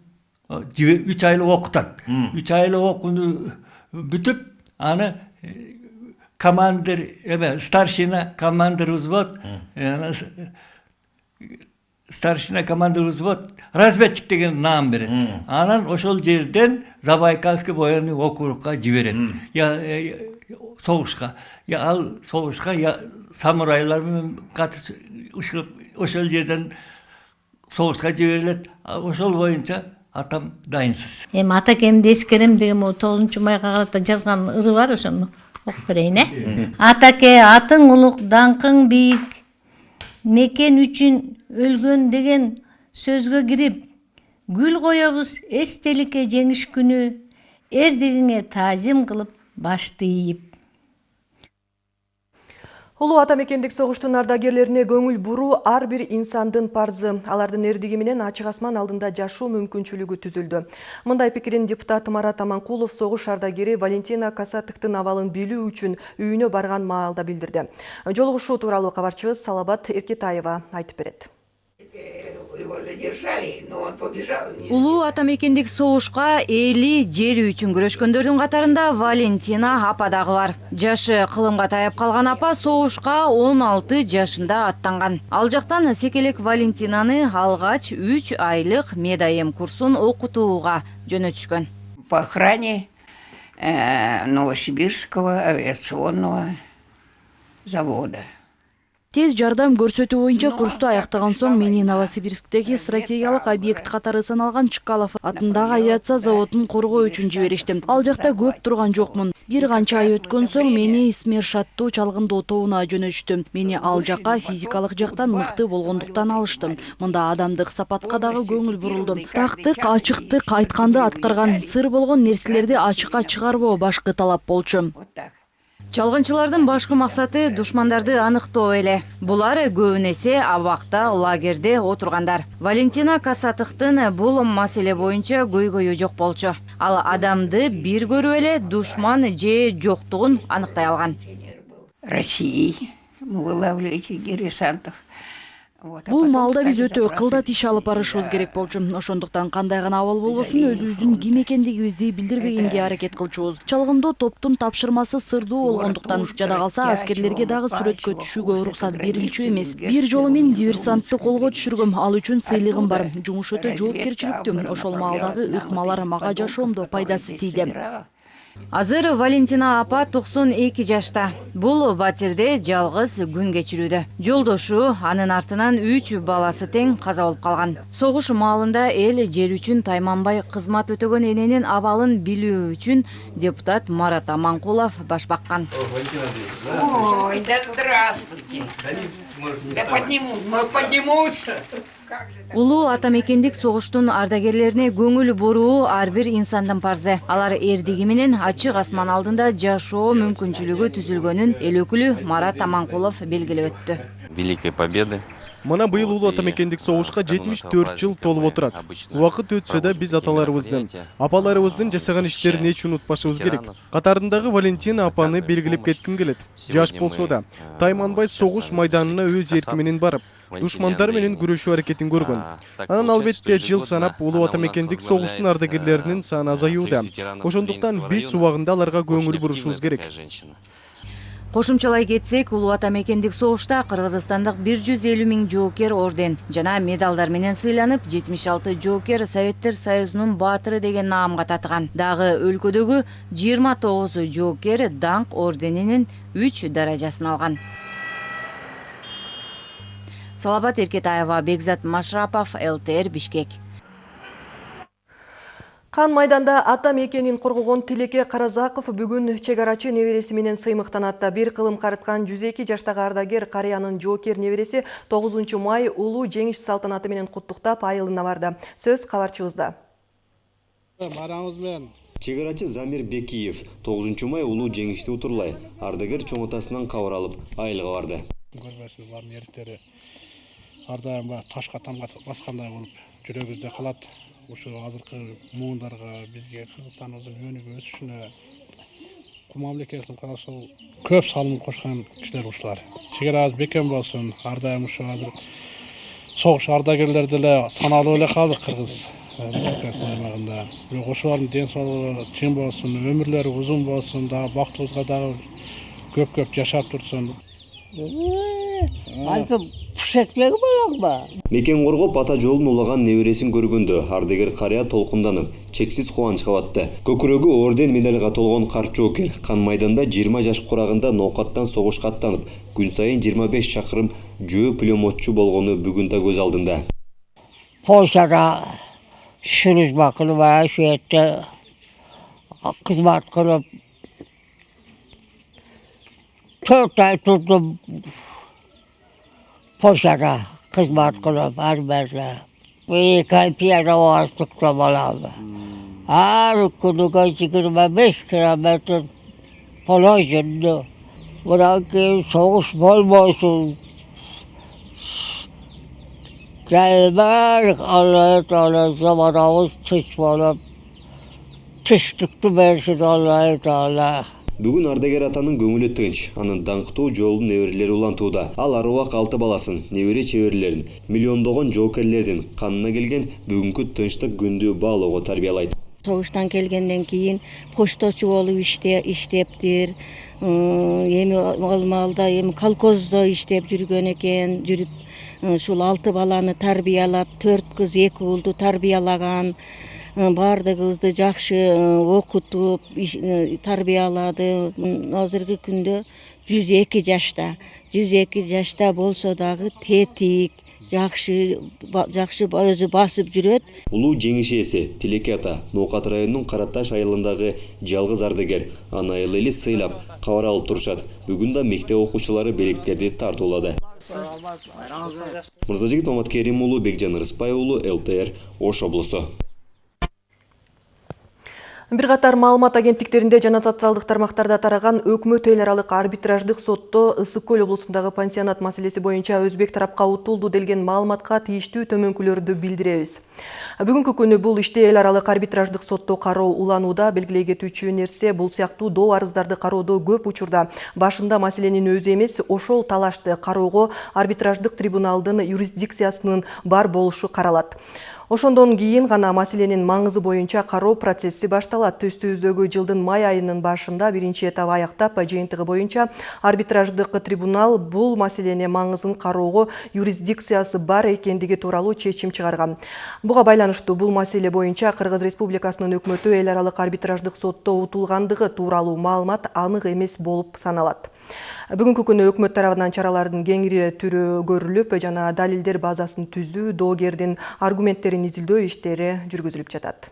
үч айлык окутат үч айлык окууну бүтүп аны командир эме старшина командир взвод старшина командир взвод разведчик деген наам берет анан ошол жерден забайкальский военный округка жиберет согушка ал согушка самурайлар менен катышып ошол жерден согушка жиберилет ошол боюнча атам дайынсыз эми атакемди эскерем деген могу тогузунчу майга карата жазган ыры бар ошону окуп берейин э атаке атың улук даңкың бийик мекен үчүн өлгөн деген сөзгө кирип гүл коебуз эстеликке жеңиш күнү эрдигиңе таазим кылып башты ийип Улуу ата мекендик согуштун ардагерлерине көңүл буруу ар бир инсандын парзы. Алардын эрдиги менен асман алдында жашоо мүмкүнчүлүгү түзүлдү. Мындай пикирин депутат Марат Аманкулов согуш ардагери Валентина Касатыктын абалын билүү үчүн үйүнө барган маалда билдирди. Жолугушуу тууралуу кабарчыбыз Салабат Эркетаева айтып берет. Его задержали, но он побежал. улуу ата мекендик согушка эли жери үчүн күрөшкөндөрдүн катарында валентина апа дагы бар жашы кылымга таяп калган апа согушка он алты жашында аттанган ал жактан секелек валентинаны алгач үч айлык медайем курсун окутууга жөнөтүшкөн По охране э, Новосибирского авиационного завода. Тез жардам көрсөтүү боюнча курсту аяктаган соң мени новосибирсктеги стратегиялык объект катары саналган чкалов атындагы авиация заводун коргоо үчүн жиберишти. ал жакта көп турган жокмун. Бир канча ай өткөн соң мени смерш аттуу чалгындоо тобуна жөнөтүштү мени ал жака физикалык жактан мыкты болгондуктан алышты. мында адамдык сапатка дагы көңүл бурулду. тактык ачыктык айтканды аткарган сыр болгон нерселерди ачыкка чыгарбоо башкы талап болчу чалгынчылардын башкы максаты душмандарды аныктоо эле. Булар көбүн эсе абакта лагерде отургандар. Валентина касатыктын бул маселе боюнча көйгөйү жок болчу. Ал адамды бир көрүп эле душман же жоктугун аныктай алган. России диверсантов. Бул маалда биз өтө кылдат иш алып барышыбыз керек болчу. Ошондуктан кандай гана абал болгосун өзүбүздүн ким экендигибизди билдирбегенге аракет кылчубуз чалгындоо топтун тапшырмасы сырдуу болгондуктан жада калса аскерлерге дагы сүрөткө түшүүгө уруксат берилчү эмес. бир жолу мен диверсантты колго түшүргөм. ал үчүн сыйлыгым бар. Жумуш өтө жоопкерчиликтүү ошол маалдагы ыкмалар мага жашоомдо пайдасы тийди азыр валентина апа токсон эки жашта. Бул батирде жалгыз күн кечирүүдө. Жолдошу анын артынан үч баласы тең каза болуп калган. Согуш маалында эл жер үчүн тайманбай кызмат өтөгөн эненин абалын билүү үчүн депутат марат аманкулов баш баккан. Ой, да здравствуйте. Да подниму, поднимусь. Улуу ата мекендик согуштун ардагерлерине көңүл буруу ар бир инсандын парзы. Алар эрдиги менен ачык асман алдында жашоо мүмкүнчүлүгү түзүлгөнүн эл өкүлү марат аманкулов белгилеп өттү. Великой Победы. Мына быйыл улуу ата мекендик согушка жетимиш төрт жыл толуп отурат убакыт өтсө да биз аталарыбыздын апаларыбыздын жасаган иштерин эч унутпашыбыз керек. Катарындагы валентина апаны белгилеп кетким келет жаш болсо да. тайманбай согуш майданына өз эрки менен барып душмандар менен күрөшүү аракетин көргөн анан албетте жыл санап улуу ата мекендик согуштун ардагерлеринин саны азаюуда ошондуктан биз убагында аларга көңүл бурушубуз керек. Кошумчалай кетсек улуу ата мекендик согушта кыргызстандык бир жүз элүү миң жоокер орден жана медалдар менен сыйланып жетимиш алты жоокер советтер союзунун баатыры деген наамга татыган. Дагы өлкөдөгү жыйырма тогуз жоокер даңк орденинин үч даражасын алган. Салабат эркетаева бекзат машрапов лтр бишкек Қан майданда ата мекенин коргогон Тилеке Каразаков бүгүн чек арачы небереси менен сыймыктанат. Бир кылым карыткан 102 жаштагы ардагер карыянын жоокер небереси 9 май улуу жеңиш салтанаты менен куттуктап айылына барды. Сөз кабарчыбызда. Барамыз менен чек арачы замир бекиев 9 май улуу жеңишти утурлай ардагер чоң атасынан кабар алып айылга барды көрбөйсүз булардын эртери ар дайым баягы ташка тамга баскандай болуп ушу азыркы муундарга бизге кыргызстаныбыздын өнүгүп өсүшүнө кум мамлекетин ошол көп салым кошкон кишилер ушулар чек арабыз бекем болсун ар дайым ушу азыр согуш ардагерлери деле саналуу эле калдык кыргыз республикасынын аймагында. Бирок ошолордун ден соолугу чың болсун өмүрлөрү узун болсун дагы бактыбызга дагы көп көп жашап турсун. Альпы пушектегі балаң ба? мекен коргоп ата жолун улаган небересин көргөндө ардагер карыя толкунданып чексиз кубанычка батты көкүрөгү орден медальга толгон карт жоокер кан майданда жыйырма жаш курагында ноокаттан согушка аттанып күн сайын жыйырма беш чакырым жөө пулемотчу болгону бүгүн да көз алдында Польшада служба кылып ошол жерде кызмат кылып төрт ай турдум Польшада кызмат кылып армияда эки ай пианобастыкта болом ар күнүгө жыйырма беш километр положено мындан кийин согуш болбосун жайылмай алла таала заманыбыз тынч болуп тынчтыкты берсин алла таала бүгүн ардагер атанын көңүлү тынч анын даңктуу жолун неберелери улантууда. Ал аруак алты баласын небере чеберелерин миллиондогон жоокерлердин канына келген бүгүнкү тынчтык күндү баалоого тарбиялайт. Согуштан келгенден кийин пошточу болуп иштептир эми ал маалда эми колхоздо иштеп жүргөн экен жүрүп ушул алты баланы тарбиялап төрт кыз эки уулду тарбиялаган баардыгыбызды жакшы окутуп тарбиялады. Азыркы күндө жүз эки жашта жүз эки жашта болсо дагы тетик жакшы жакшы өзү басып жүрөт. Улуу жеңиш ээси тилеке ата ноокат районунун кара таш айылындагы жалгыз ардагер аны айыл эли сыйлап кабар алып турушат. Бүгүн да мектеп окуучулары белектерди тартуулады. Мырзажигит маматкерим уулу бекжан ырыспай уулу лтр ош облусу. Бир катар маалымат агенттиктеринде жана социалдык тармактарда тараган өкмөт эл аралык арбитраждык сотто ысык көл облусундагы пансионат маселеси боюнча өзбек тарапка утулду делген маалыматка тийиштүү төмөнкүлөрдү билдиребиз. Бүгүнкү күнү бул иште эл аралык арбитраждык сотто кароо уланууда белгилей кетүүчү нерсе бул сыяктуу доо арыздарды кароодо көп учурда башында маселенин өзү эмес ошол талашты кароого арбитраждык трибуналдын юрисдикциясынын бар болушу каралат. Ошондон кийин гана маселенин маңызы боюнча кароо процесси башталат. Төстүбүздөгү жылдын май айынын башында биринчи этап аяктап, жыйынтыгы боюнча арбитраждык трибунал бул маселене маңызын кароого юрисдикциясы бар экендиги тууралуу чечим чыгарган. Буга байланыштуу бул маселе боюнча Кыргыз Республикасынын өкмөтү эл аралык арбитраждык сотто утулгандыгы тууралуу маалымат анык эмес болуп саналат. Бүгүнкү күнү өкмөт тарабынан чаралардын кеңири түрү көрүлүп жана далилдер базасын түзүү, доогердин аргументтерин изилдөө иштери жүргүзүлүп жатат.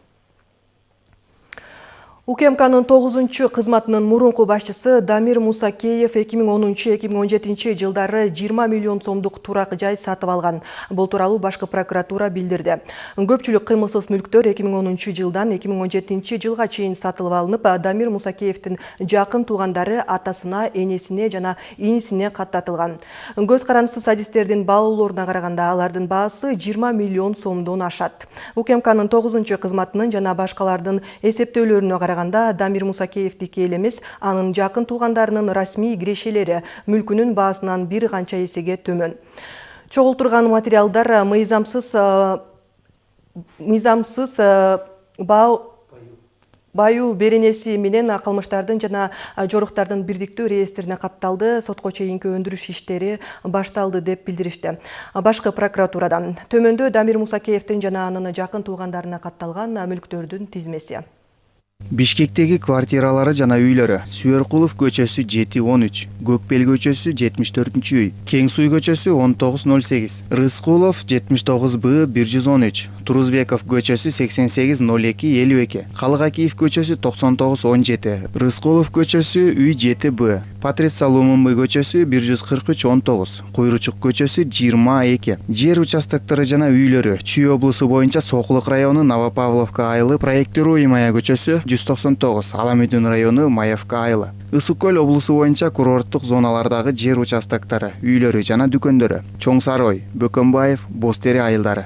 УКМКнын 9 кызматынын мурунку башчысы Дамир Мусакеев 2010-2017 жылдары 20 миллион сомдук турак жай сатып алган. Бул тууралуу башкы прокуратура билдирди. Көпчүлүк кыймылсыз мүлктөр 2010 жылдан 2017 жылга чейин сатылып алынып, Дамир Мусакеевдин жакын туугандары атасына, энесине жана инисине каттатылган. Көз карандысыз садисттердин баалоолоруна караганда алардын баасы 20 миллион сомдон ашат. УКМКнын 9 кызматынын жана башкалардын эсептөөлөрүнө караганда караганда Дамир Мусакеевдики эле эмес, анын жакын туугандарынын расмий кирешелери мүлкүнүн баасынан бир канча эсеге төмөн. Материалдар мыйзамсыз мыйзамсыз баа баю беренеси менен кылмыштардын жана жоруктардын бирдиктүү реестрине катталды сотко чейинки өндүрүш иштери башталды деп билдиришти башкы прокуратурадан. Төмөндө дамир мусакеевдин жана анын жакын туугандарына катталган мүлктөрдүн тизмеси бишкектеги квартиралары жана үйлөрү. Сүйөркулов көчөсү жети он үч көкбел көчөсү жетимиш төртүнчү үй кең суу көчөсү он тогуз ноль сегиз рыскулов жетимиш тогуз б бир жүз он үч турузбеков көчөсү сексен сегиз ноль эки элүү эки калыгакиев көчөсү токсон тогуз он жети рыскулов көчөсү үй жети б патрица лумумбы көчөсү бир жүз кырк үч он тогуз куйручук көчөсү жыйырма эки. Жер участоктору жана үйлөрү. Чүй облусу боюнча сокулук району новопавловка айылы проектируемая көчөсү жүз токсон тогуз аламүдүн району маевка айылы ысык көл облусу боюнча курорттук зоналардагы жер участоктору үйлөрү жана дүкөндөрү чоң сарой бөкөнбаев боз тери айылдары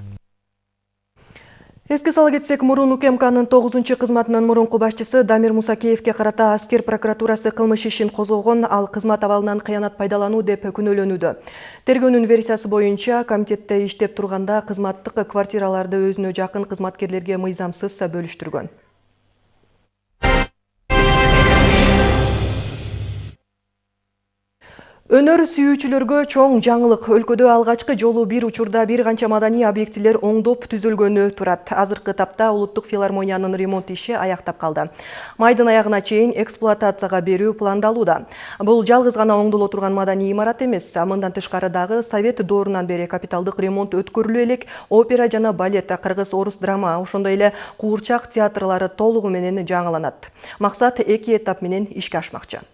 Эске сала кетсек, мурун УКМКнын 9 кызматынын мурунку башчысы Дамир Мусакеевке карата аскер прокуратурасы кылмыш ишин козгогон, ал кызмат абалынан кыянат пайдалануу деп күнөөлөнүүдө. Тергөөнүн версиясы боюнча комитетте иштеп турганда кызматтык квартираларды өзүнө жакын кызматкерлерге мыйзамсыз бөлүштүргөн. Өнөр сүйүүчүлөргө чоң жаңылык. Өлкөдө алгачкы жолу бир учурда бир канча маданий объектилер оңдоп түзүлгөнү турат. Азыркы тапта Улуттук филармониянын ремонт иши аяктап калды. Майдын аягына чейин эксплуатацияга берүү пландалууда. Бул жалгыз гана оңдоло турган маданий имарат эмес. Мындан тышкары дагы Совет доорунан бери капиталдык ремонт өткөрүлө элек опера жана балет, кыргыз орус драма, ошондой эле куурчак театрлары толугу менен жаңыланат. Максат эки этап менен ишке ашмакчы.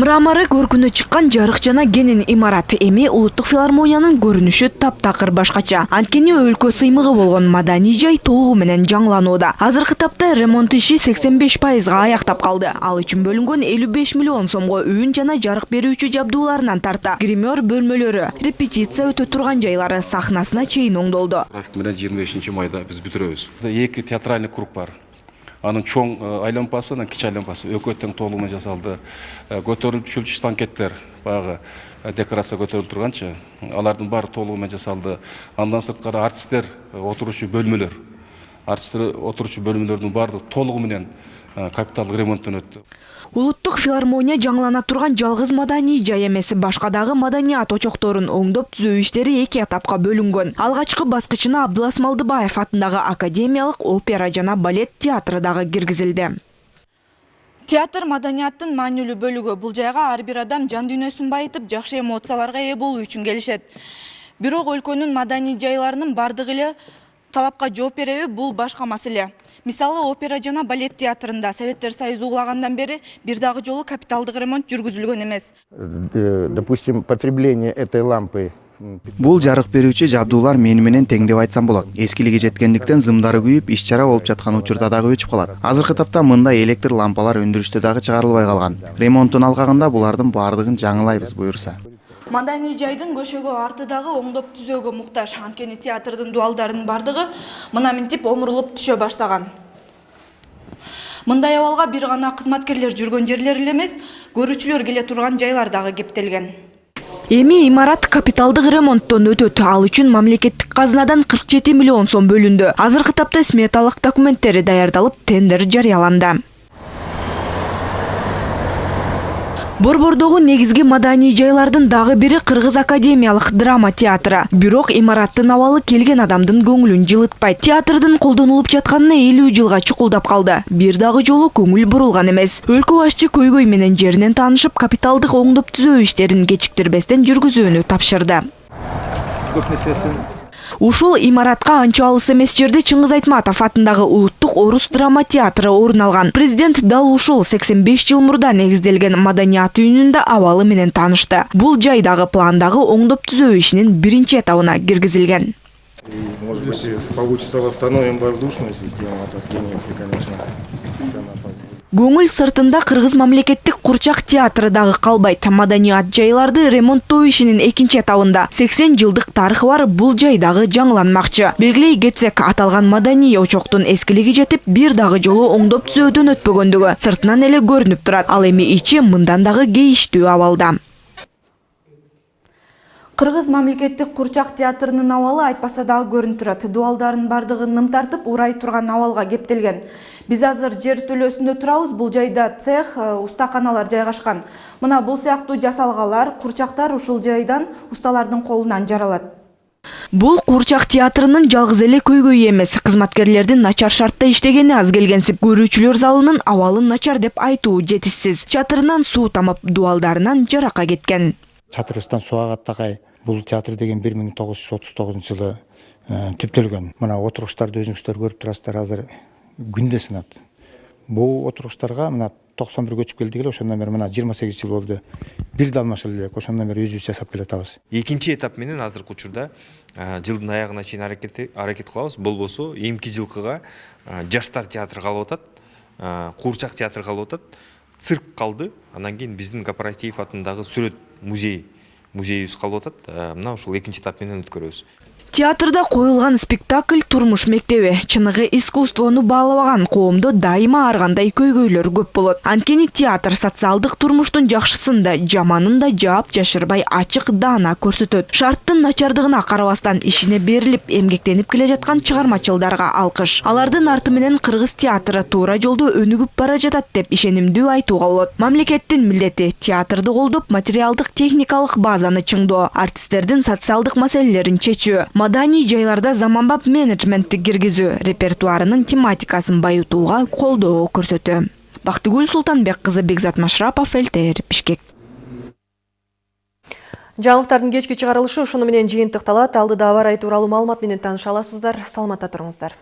Мраморы көркүнө чыккан жарык жана кенен имарат эми улуттук филармониянын көрүнүшү таптакыр башкача. Анткени өлкө сыймыгы болгон маданий жай толугу менен жаңыланууда азыркы тапта ремонт иши сексен беш пайызга аяктап калды. Ал үчүн бөлүнгөн элүү беш миллион сомго үн жана жарык берүүчү жабдууларынан тарта. Гример бөлмөлөрү репетиция өтө турган жайлары сахнасына чейин оңдолду. График менен жыйырма бешинчи майда биз бүтүрөбүз. Эки театральный круг бар анын чоң айлампасы анан кичи айлампасы тең толугу менен жасалды. Көтөрүлчү станкеттер баягы декорация көтөрүлүп турганчы алардын баары толугу менен жасалды. Андан сырткары артисттер отурушу бөлмөлөр артисттер отурушу бөлмөлөрдүн баардыгы толугу менен капиталдык ремонттон өттү. Улуттук филармония жаңылана турган жалгыз маданий жай эмес башка дагы маданият очокторун оңдоп түзөө иштери эки этапка бөлүнгөн. Алгачкы баскычына абдылас малдыбаев атындагы академиялык опера жана балет театры дагы киргизилди. Театр маданияттын маанилүү бөлүгү. Бул жайга ар бир адам жан дүйнөсүн байытып жакшы эмоцияларга ээ болуу үчүн келишет. Бирок өлкөнүн маданий жайларынын баардыгы эле талапка жооп береби бул башка маселе мисалы опера жана балет театрында советтер союзу угулагандан бери бир дагы жолу капиталдык ремонт жүргүзүлгөн эмес э, допустим потребление этой лампы бул жарык берүүчү жабдуулар мени менен тең деп айтсам болот эскилиги жеткендиктен зымдары күйүп иш чара болуп жаткан учурда дагы өчүп калат азыркы тапта мындай электр лампалар өндүрүштө дагы чыгарылбай калган ремонтун алгагында булардын баардыгын жаңылайбыз буюрса маданий жайдын көшөгө арты дагы оңдоп түзөөгө муктаж. Анткени театрдын дубалдарынын баардыгы мына минтип омурулуп түшө баштаган. Мындай абалга бир гана кызматкерлер жүргөн жерлер эле эмес көрүүчүлөр келе турган жайлар дагы кептелген. Эми имарат капиталдык ремонттон өтөт ал үчүн мамлекеттик казынадан 47 миллион сом бөлүндү. Азыркы тапта сметалык документтери даярдалып тендер жарыяланды борбордогу негизги маданий жайлардын дагы бири кыргыз академиялык драма театры. Бирок имараттын абалы келген адамдын көңүлүн жылытпайт театрдын колдонулуп жатканына элүү жылга чукулдап калды бир дагы жолу көңүл бурулган эмес өлкө башчы көйгөй менен жеринен таанышып капиталдык оңдоп түзөө иштерин кечиктирбестен жүргүзүүнү тапшырды. Ушул имаратка анча алыс эмес жерде чыңгыз айтматов атындагы улуттук орус драма театры орун алган. Президент дал ушул 85 жыл мурда негизделген маданият үйүнүн абалы менен таанышты бул жайдагы пландагы оңдоп түзөө ишинин биринчи этабына киргизилген. Может быть получится восстановим воздушную систему если конечно көңүл сыртында кыргыз мамлекеттик курчак театры дагы калбайт. Маданият жайларды ремонттоо ишинин экинчи этабында 80 жылдык тарыхы бар бул жай дагы жаңыланмакчы. Белгилей кетсек аталган маданий очоктун эскилиги жетип бир дагы жолу оңдоп түзөөдөн өтпөгөндүгү сыртынан эле көрүнүп турат. Ал эми ичи мындан дагы кейиштүү абалда. Кыргыз мамлекеттик курчак театрынын абалы айтпаса дагы көрүнүп турат. Дубалдардын бардыгы ным тартып урай турган абалга кептелген. Биз азыр жер төлөсүндө турабыз бул жайда цех устаканалар жайгашкан. Мына бул сыяктуу жасалгалар курчактар ушул жайдан усталардын колунан жаралат. Бул куурчак театрынын жалгыз эле көйгөйү эмес. Кызматкерлердин начар шартта иштегени аз келгенсип көрүүчүлөр залынын абалы начар деп айтуу жетишсиз. Чатырынан суу тамып дубалдарынан жарака кеткен. Чатырыбыздан суу агат такай бул театр деген бир миң тогуз жүз отуз тогузунчу жылы түптөлгөн мына отургучтарды өзүңүздөр көрүп турасыздар азыр күндө сынат бул отургучтарга мына токсон бир көчүп келдик эле ошондон бери мына жыйырма сегиз жыл болду бир да алмашылы элек ошондон бери өзүбүз жасап келатабыз экинчи этап менен азыркы учурда жылдын аягына чейин аракет кылабыз болбосо эмки жылкыга жаштар театры калып атат куурчак театры калып атат. Цирк калды анан кийин биздин корпоратив атындагы сүрөт музей музейибиз калып атат мына ушул экинчи этап менен өткөрөбүз. Театрда коюлган спектакль турмуш мектеби чыныгы искусствону баалабаган коомдо дайыма ар кандай көйгөйлөр көп болот. Анткени театр социалдык турмуштун жакшысын да жаманын жаап жашырбай ачык даана көрсөтөт шарттын начардыгына карабастан ишине берилип эмгектенип келе жаткан чыгармачылдарга алкыш алардын арты кыргыз театры туура жолдо өнүгүп бара жатат деп ишенимдүү айтууга болот. Мамлекеттин милдети театрды колдоп материалдык техникалык базаны чыңдоо артисттердин социалдык маселелерин чечүү маданий жайларда заманбап менеджментти киргизүү репертуарынын тематикасын байытууга колдоо көрсөтүү бактыгүл султанбек кызы бекзат машрапов лтр бишкек. Жаңылыктардын кечки чыгарылышы ушуну менен жыйынтыкталат алдыда аба ырайы тууралуу маалымат менен тааныша аласыздар. Саламатта туруңуздар